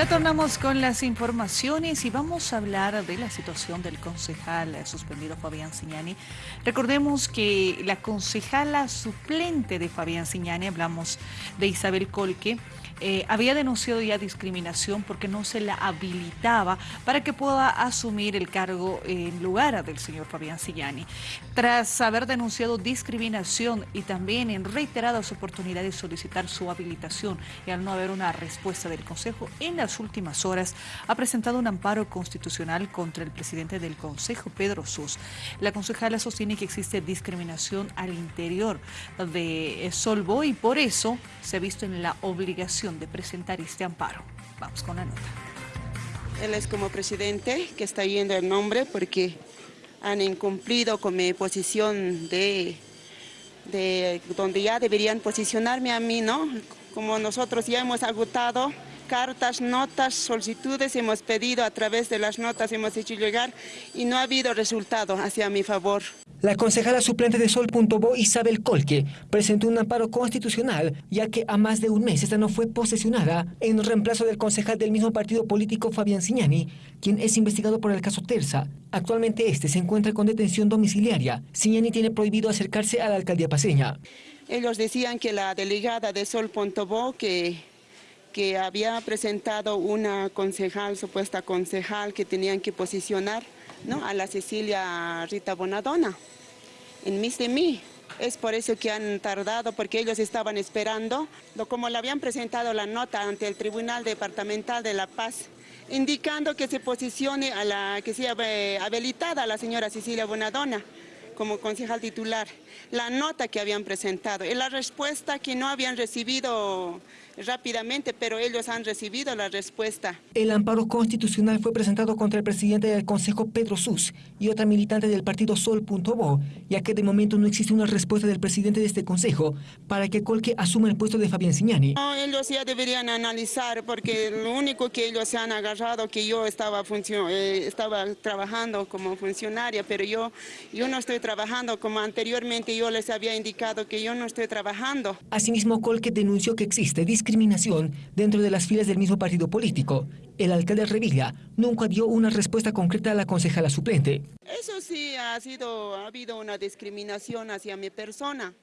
Retornamos con las informaciones y vamos a hablar de la situación del concejal suspendido Fabián Signani. Recordemos que la concejala suplente de Fabián Signani, hablamos de Isabel Colque, eh, había denunciado ya discriminación porque no se la habilitaba para que pueda asumir el cargo en lugar del señor Fabián Sillani. Tras haber denunciado discriminación y también en reiteradas oportunidades solicitar su habilitación y al no haber una respuesta del Consejo, en las últimas horas ha presentado un amparo constitucional contra el presidente del Consejo, Pedro Sus. La concejala sostiene que existe discriminación al interior de Solvo y por eso se ha visto en la obligación de presentar este amparo. Vamos con la nota. Él es como presidente que está yendo el nombre porque han incumplido con mi posición de, de donde ya deberían posicionarme a mí, ¿no? Como nosotros ya hemos agotado cartas, notas, solicitudes hemos pedido a través de las notas, hemos hecho llegar y no ha habido resultado hacia mi favor. La concejala suplente de Sol.bo, Isabel Colque, presentó un amparo constitucional, ya que a más de un mes esta no fue posesionada en reemplazo del concejal del mismo partido político Fabián Signani, quien es investigado por el caso Terza. Actualmente este se encuentra con detención domiciliaria. Signani tiene prohibido acercarse a la alcaldía paseña. Ellos decían que la delegada de Sol.bo, que que había presentado una concejal, supuesta concejal, que tenían que posicionar ¿no? a la Cecilia Rita Bonadona en mis de mí. Es por eso que han tardado, porque ellos estaban esperando, como le habían presentado la nota ante el Tribunal Departamental de La Paz, indicando que se posicione a la que sea eh, habilitada a la señora Cecilia Bonadona como concejal titular, la nota que habían presentado y la respuesta que no habían recibido rápidamente, pero ellos han recibido la respuesta. El amparo constitucional fue presentado contra el presidente del Consejo, Pedro Sus, y otra militante del partido Sol.bo, ya que de momento no existe una respuesta del presidente de este Consejo para que Colque asuma el puesto de Fabián Signani. No, ellos ya deberían analizar, porque lo único que ellos se han agarrado que yo estaba, eh, estaba trabajando como funcionaria, pero yo, yo no estoy trabajando como anteriormente yo les había indicado que yo no estoy trabajando. Asimismo, Colque denunció que existe discriminación dentro de las filas del mismo partido político. El alcalde Revilla nunca dio una respuesta concreta a la concejala suplente. Eso sí, ha, sido, ha habido una discriminación hacia mi persona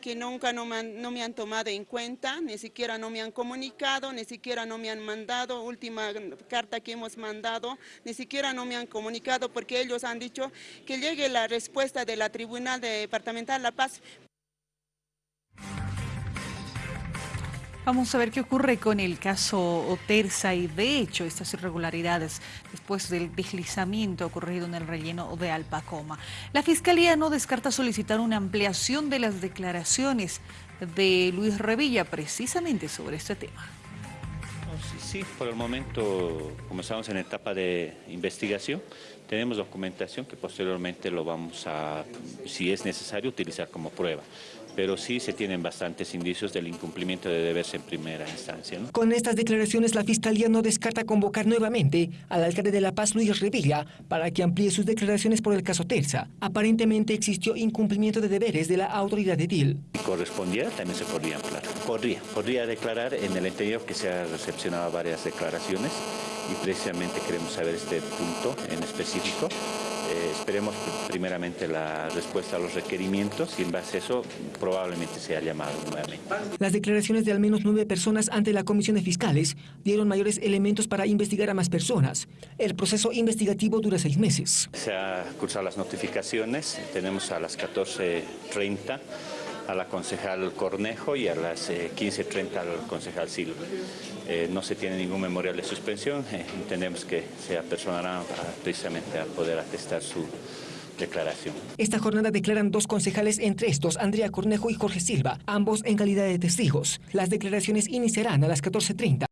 que nunca no me, han, tomado en cuenta, ni siquiera no me han comunicado, ni siquiera no me han mandado, última carta que hemos mandado, ni siquiera no me han comunicado porque ellos han dicho que llegue la respuesta de la Tribunal Departamental La Paz Vamos a ver qué ocurre con el caso Oterza y de hecho estas irregularidades después del deslizamiento ocurrido en el relleno de Alpacoma. La Fiscalía no descarta solicitar una ampliación de las declaraciones de Luis Revilla precisamente sobre este tema. Sí, por el momento comenzamos en etapa de investigación. Tenemos documentación que posteriormente lo vamos a, si es necesario, utilizar como prueba pero sí se tienen bastantes indicios del incumplimiento de deberes en primera instancia. Con estas declaraciones, la Fiscalía no descarta convocar nuevamente al alcalde de La Paz, Luis Revilla, para que amplíe sus declaraciones por el caso Terza. Aparentemente existió incumplimiento de deberes de la autoridad de DIL. Si correspondiera, también se podría ampliar. Podría, podría declarar en el entendido que se ha recepcionado varias declaraciones y precisamente queremos saber este punto en específico eh, esperemos primeramente la respuesta a los requerimientos y en base a eso probablemente sea llamado nuevamente. Las declaraciones de al menos nueve personas ante la Comisión de Fiscales dieron mayores elementos para investigar a más personas. El proceso investigativo dura seis meses. Se han cursado las notificaciones, tenemos a las 14.30 a la concejal Cornejo y a las 15.30 eh, al concejal Silva. Eh, no se tiene ningún memorial de suspensión, eh, entendemos que se apersonará precisamente a poder atestar su declaración. Esta jornada declaran dos concejales, entre estos Andrea Cornejo y Jorge Silva, ambos en calidad de testigos. Las declaraciones iniciarán a las 14.30.